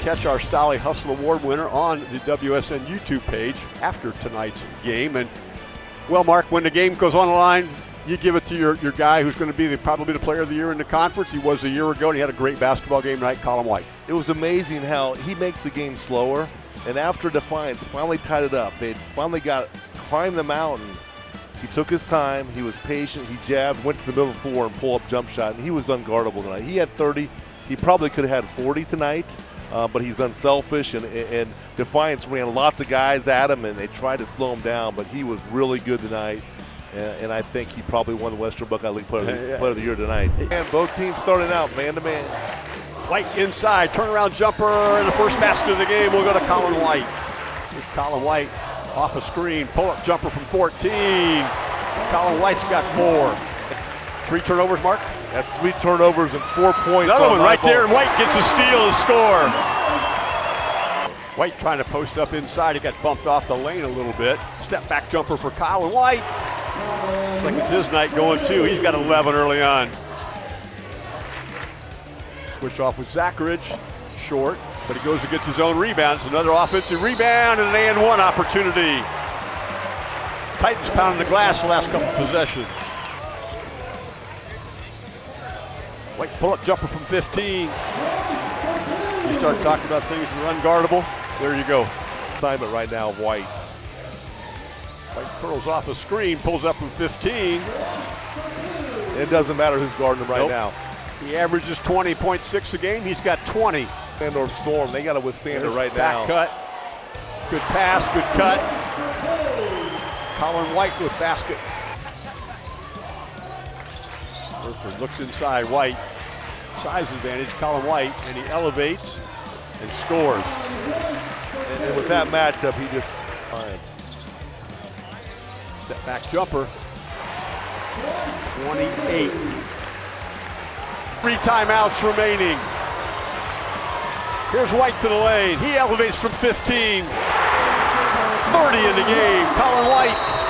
catch our Stolly Hustle Award winner on the WSN YouTube page after tonight's game. And well, Mark, when the game goes on the line, you give it to your, your guy who's going to be the, probably the player of the year in the conference. He was a year ago, and he had a great basketball game tonight, Colin White. It was amazing how he makes the game slower, and after Defiance finally tied it up, they finally got climbed the mountain. He took his time. He was patient. He jabbed, went to the middle floor and pull up jump shot, and he was unguardable tonight. He had 30. He probably could have had 40 tonight, uh, but he's unselfish, and, and Defiance ran lots of guys at him, and they tried to slow him down, but he was really good tonight and, I think he probably won the Western Buckeye League Player, of the, yeah. player of the Year tonight. And both teams starting out man to man. White inside, turnaround jumper, and the first basket of the game will go to Colin White. Here's Colin White off a screen, pull up jumper from 14. Colin White's got four. Three turnovers, Mark? That's three turnovers and four points. Another one right there, and White gets a steal and score. White trying to post up inside. He got bumped off the lane a little bit. Step back jumper for Colin White. Looks like it's his night going too. He's got 11 early on. Switch off with Zachariach. Short, but he goes and gets his own rebounds. Another offensive rebound and an and one opportunity. Titans pounding the glass the last couple possessions. White pull-up jumper from 15. You start talking about things that are unguardable, there you go. Assignment right now White. White curls off a screen, pulls up from 15. It doesn't matter who's guarding him right nope. now. He averages 20.6 a game. He's got 20. And or Storm, they got to withstand There's it right back now. cut. Good pass, good cut. Colin White with basket. Burford looks inside. White, size advantage. Colin White, and he elevates and scores. And, and with that matchup, he just finds. Step back jumper. 28. Three timeouts remaining. Here's White to the lane. He elevates from 15. 30 in the game. Colin White